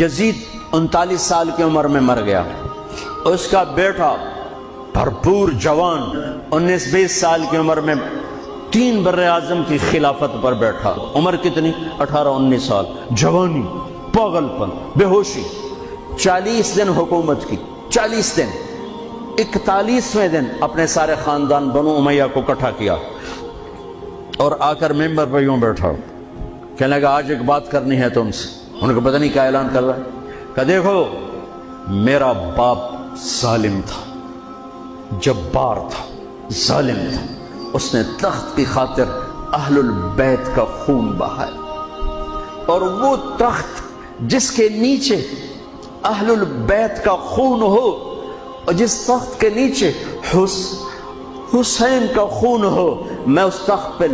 یزید انتالیس سال کی عمر میں مر گیا اس کا بیٹا بھرپور جوان انیس بیس سال کی عمر میں تین بر اعظم کی خلافت پر بیٹھا۔ عمر کتنی؟ اٹھارہ، انیس سال۔ جوانی، پاگل پن، بے ہوشی۔ چالیس دن حکومت کی، چالیس دن۔ اکتالیسویں دن اپنے سارے خاندان بنو امیہ کو کٹھا کیا اور آ کر ممبر پہ یوں بیٹھا۔ کہنے لگا، آج ایک بات کرنی ہے تم سے۔ ان کو پتہ نہیں کیا اعلان کر رہا ہے۔ کہ دیکھو، میرا باپ ظالم تھا، جبار تھا، ظالم تھا۔ اس نے تخت کی خاطر اہل البیت کا خون بہایا۔ اور وہ تخت جس کے نیچے اہل البیت کا خون ہو، اور جس تخت کے نیچے حس، حسین کا خون ہو، میں اس تخت پہ